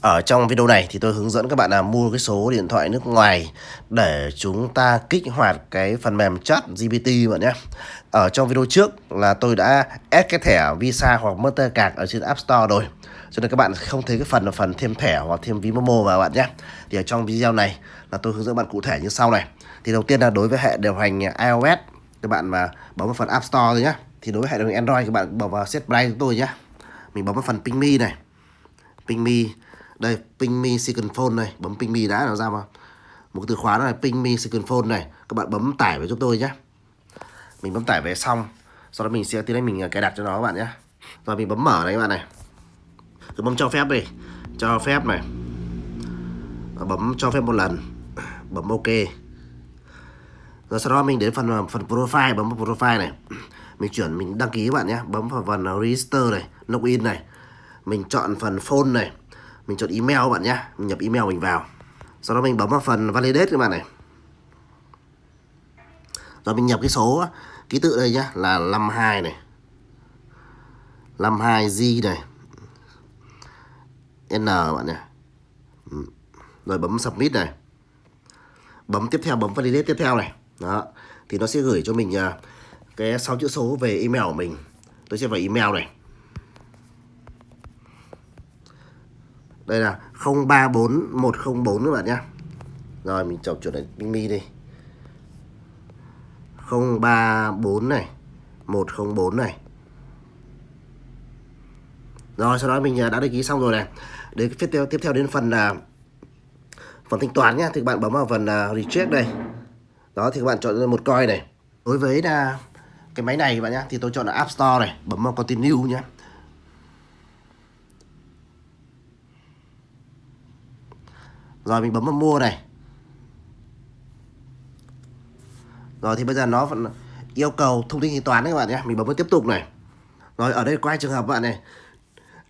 Ở trong video này thì tôi hướng dẫn các bạn là mua cái số điện thoại nước ngoài để chúng ta kích hoạt cái phần mềm chat GPT bạn nhé. Ở trong video trước là tôi đã add cái thẻ Visa hoặc Mastercard ở trên App Store rồi. Cho nên các bạn không thấy cái phần là phần thêm thẻ hoặc thêm ví Momo vào bạn nhé. Thì ở trong video này là tôi hướng dẫn bạn cụ thể như sau này. Thì đầu tiên là đối với hệ điều hành iOS, các bạn mà bấm vào phần App Store rồi nhé. Thì đối với hệ điều hành Android các bạn bấm vào Set play của tôi nhé. Mình bấm vào phần Ping Me này. Ping Me đây ping me second phone này bấm ping me đã nó ra vào. Một từ khóa này ping me second phone này. Các bạn bấm tải về giúp tôi nhé. Mình bấm tải về xong, sau đó mình sẽ tiến hành mình à, cài đặt cho nó các bạn nhé. Rồi mình bấm mở này các bạn này. Cứ bấm cho phép đi, cho phép này. Bấm cho phép một lần, bấm ok. Rồi sau đó mình đến phần à, phần profile, bấm vào profile này. Mình chuyển, mình đăng ký các bạn nhé. Bấm vào phần register này, login này. Mình chọn phần phone này mình chọn email các bạn nhé mình nhập email mình vào. Sau đó mình bấm vào phần validate các bạn này. Rồi mình nhập cái số, ký tự đây nhá, là 52 này. 52G này. N bạn nhé rồi bấm submit này. Bấm tiếp theo, bấm validate tiếp theo này. Đó. Thì nó sẽ gửi cho mình à, cái sáu chữ số về email của mình. Tôi sẽ vào email này. Đây là 034104 các bạn nhé rồi mình chọn chuột này Bing Mi đi. 034 này 104 này. Rồi sau đó mình à, đã đăng ký xong rồi này. Đến tiếp theo tiếp theo đến phần là phần thanh toán nhé thì các bạn bấm vào phần uh, recheck đây. Đó thì các bạn chọn một coin này. Đối với là cái máy này các bạn nhé thì tôi chọn là App Store này bấm vào continue nhé Rồi mình bấm vào mua này. Rồi thì bây giờ nó vẫn yêu cầu thông tin thanh toán đấy các bạn nhé. Mình bấm vào tiếp tục này. Rồi ở đây quay trường hợp bạn này.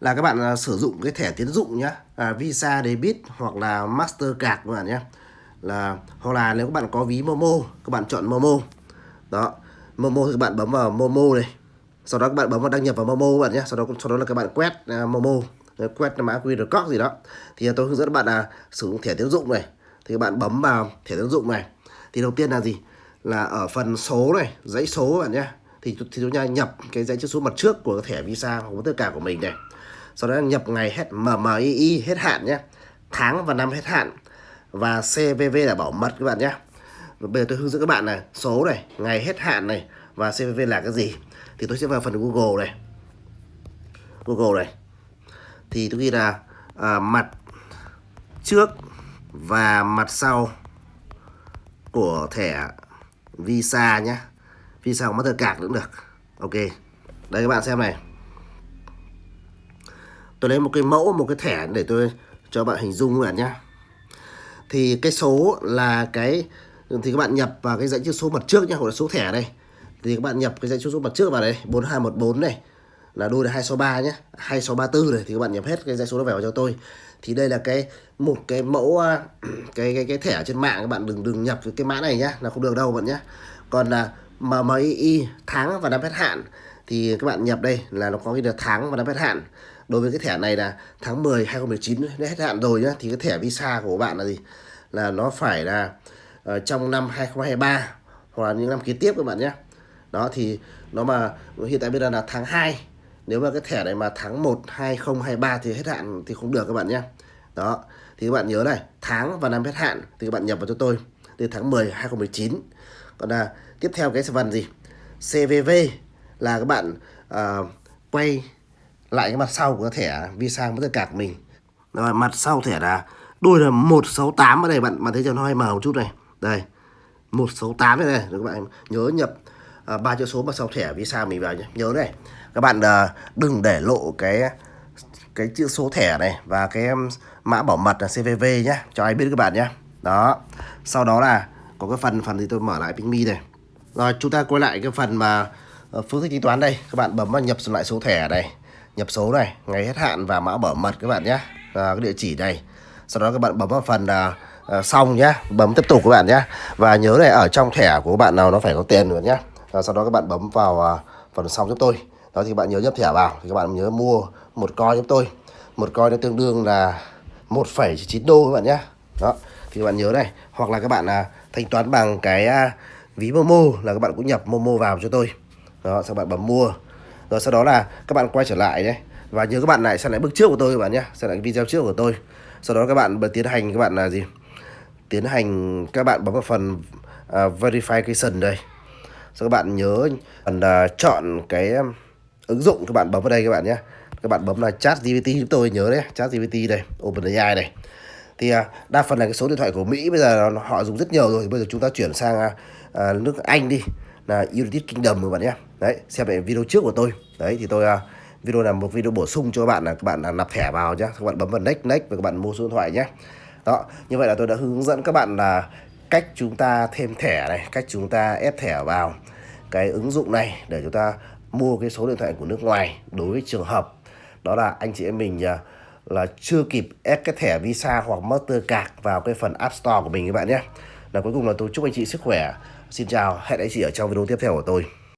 Là các bạn à, sử dụng cái thẻ tiến dụng nhá. À, Visa, Debit hoặc là Mastercard các bạn nhé. Là Hoặc là nếu các bạn có ví Momo Các bạn chọn Momo. Đó Momo thì các bạn bấm vào Momo này. Sau đó các bạn bấm vào đăng nhập vào Momo các bạn nhé. Sau đó, sau đó là các bạn quét uh, Momo quét mã QR code gì đó. Thì tôi hướng dẫn các bạn là sử dụng thẻ tín dụng này. Thì các bạn bấm vào thẻ tín dụng này. Thì đầu tiên là gì? Là ở phần số này dãy số các bạn nhé. Thì, thì chúng ta nhập cái dãy chữ số mặt trước của thẻ visa hoặc tất cả của mình này. Sau đó nhập ngày hết MMII hết hạn nhé. Tháng và năm hết hạn. Và CVV là bảo mật các bạn nhé. Bây giờ tôi hướng dẫn các bạn này số này ngày hết hạn này và CVV là cái gì? Thì tôi sẽ vào phần Google này. Google này thì tôi ghi là à, mặt trước và mặt sau của thẻ Visa nhé Visa hoặc Mastercard cũng được. Ok. Đây các bạn xem này. Tôi lấy một cái mẫu một cái thẻ để tôi cho bạn hình dung các bạn nhé thì cái số là cái thì các bạn nhập vào cái dãy chữ số mặt trước nhé hoặc là số thẻ đây. Thì các bạn nhập cái dãy chữ số mặt trước vào đây 4214 này là đôi là 263 nhé 2634 này thì các bạn nhập hết cái dãy số đó vào cho tôi. Thì đây là cái một cái mẫu à, cái cái cái thẻ trên mạng các bạn đừng đừng nhập cái mã này nhá là không được đâu bạn nhé còn là MMI tháng và năm hết hạn thì các bạn nhập đây là nó có cái được tháng và năm hết hạn. Đối với cái thẻ này là tháng 10 2019 đã hết hạn rồi nhá thì cái thẻ visa của bạn là gì? Là nó phải là uh, trong năm 2023 hoặc là những năm kế tiếp các bạn nhé đó thì nó mà hiện tại bây giờ là tháng 2 nếu mà cái thẻ này mà tháng 1 2023 thì hết hạn thì không được các bạn nhé. Đó thì các bạn nhớ này tháng và năm hết hạn thì các bạn nhập vào cho tôi. Từ tháng 10 2019 còn là tiếp theo cái phần gì? CVV là các bạn uh, quay lại cái mặt sau của cái thẻ visa với tất cả của mình. Rồi mặt sau thẻ là đuôi là 168 ở đây bạn bạn thấy cho nó hơi màu một chút này. Đây 168 đây này các bạn? Nhớ nhập À, ba chữ số mà sau thẻ visa mình vào nhé nhớ này các bạn à, đừng để lộ cái cái chữ số thẻ này và cái mã bảo mật là CVV nhé cho ai biết các bạn nhé đó sau đó là có cái phần phần thì tôi mở lại PingMe này. Rồi chúng ta quay lại cái phần mà ờ, phương thức tính toán đây. Các bạn bấm vào nhập lại số thẻ này nhập số này ngày hết hạn và mã bảo mật các bạn nhé à, cái địa chỉ này. Sau đó các bạn bấm vào phần uh, xong nhé bấm tiếp tục các bạn nhé và nhớ này ở trong thẻ của các bạn nào nó phải có tiền nữa nhé và sau đó các bạn bấm vào phần xong giúp tôi đó thì bạn nhớ nhập thẻ vào thì các bạn nhớ mua một coi giúp tôi một coi nó tương đương là 1,9 đô các bạn nhé đó thì các bạn nhớ này hoặc là các bạn à, thanh toán bằng cái à, ví Momo là các bạn cũng nhập Momo vào cho tôi đó sau bạn bấm mua rồi sau đó là các bạn quay trở lại đấy và nhớ các bạn lại xem lại bước trước của tôi các bạn nhé xem lại video trước của tôi sau đó các bạn tiến hành các bạn là gì tiến hành các bạn bấm vào phần uh, verification đây các bạn nhớ cần uh, à, chọn cái um, ứng dụng các bạn bấm vào đây các bạn nhé. Các bạn bấm là chat GPT chúng tôi nhớ đấy chat GPT đây OpenAI này thì à, đa phần là cái số điện thoại của Mỹ bây giờ họ dùng rất nhiều rồi. Bây giờ chúng ta chuyển sang à, nước Anh đi là United Kingdom các bạn nhé. Đấy xem lại video trước của tôi. Đấy thì tôi video là một video bổ sung cho các bạn là các bạn là nạp thẻ vào nhé. Các bạn bấm vào next next và các bạn mua số điện thoại nhé. Đó như vậy là tôi đã hướng dẫn các bạn là cách chúng ta thêm thẻ này cách chúng ta ép thẻ vào cái ứng dụng này để chúng ta mua cái số điện thoại của nước ngoài đối với trường hợp đó là anh chị em mình à, là chưa kịp ép cái thẻ Visa hoặc Mastercard vào cái phần App Store của mình các bạn nhé. Là cuối cùng là tôi chúc anh chị sức khỏe. Xin chào, hẹn anh chị ở trong video tiếp theo của tôi.